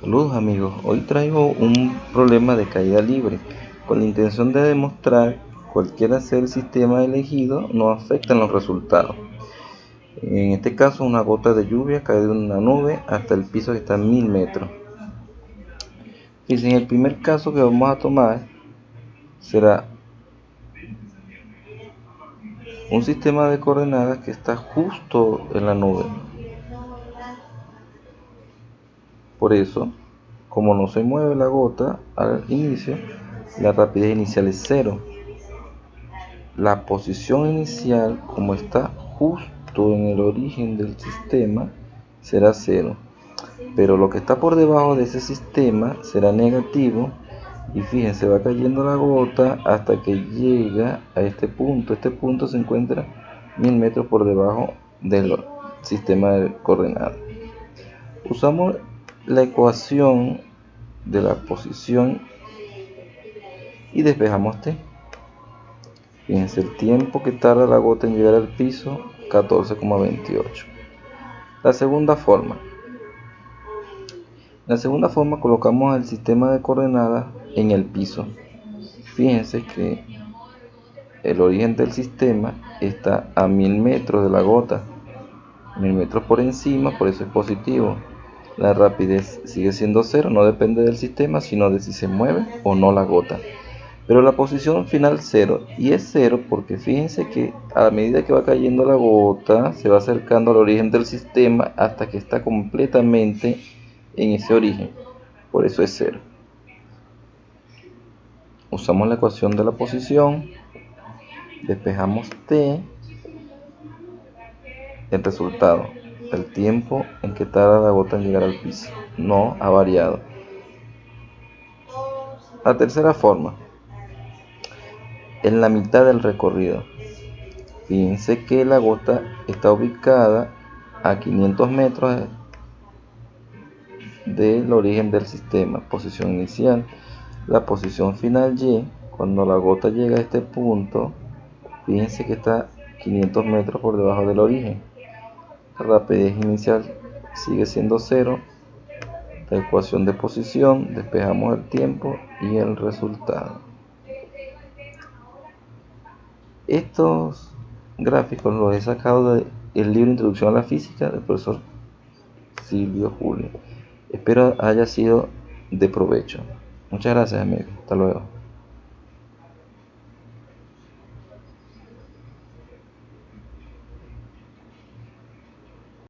Saludos amigos, hoy traigo un problema de caída libre con la intención de demostrar cualquiera sea el sistema elegido no afecta en los resultados. En este caso una gota de lluvia cae de una nube hasta el piso que está a mil metros. Y en el primer caso que vamos a tomar será un sistema de coordenadas que está justo en la nube Por eso, como no se mueve la gota al inicio, la rapidez inicial es cero. La posición inicial, como está justo en el origen del sistema, será cero. Pero lo que está por debajo de ese sistema será negativo y fíjense, va cayendo la gota hasta que llega a este punto. Este punto se encuentra mil metros por debajo del sistema de coordenadas. Usamos la ecuación de la posición y despejamos T. Fíjense el tiempo que tarda la gota en llegar al piso, 14,28. La segunda forma. La segunda forma colocamos el sistema de coordenadas en el piso. Fíjense que el origen del sistema está a 1000 metros de la gota. 1000 metros por encima, por eso es positivo la rapidez sigue siendo cero, no depende del sistema, sino de si se mueve o no la gota. Pero la posición final cero, y es cero porque fíjense que a medida que va cayendo la gota, se va acercando al origen del sistema hasta que está completamente en ese origen. Por eso es cero. Usamos la ecuación de la posición, despejamos t, el resultado el tiempo en que tarda la gota en llegar al piso no ha variado. La tercera forma, en la mitad del recorrido. Fíjense que la gota está ubicada a 500 metros del origen del sistema, posición inicial. La posición final Y, cuando la gota llega a este punto, fíjense que está 500 metros por debajo del origen rapidez inicial sigue siendo cero. La ecuación de posición despejamos el tiempo y el resultado. Estos gráficos los he sacado del libro Introducción a la Física del profesor Silvio Julio. Espero haya sido de provecho. Muchas gracias amigos hasta luego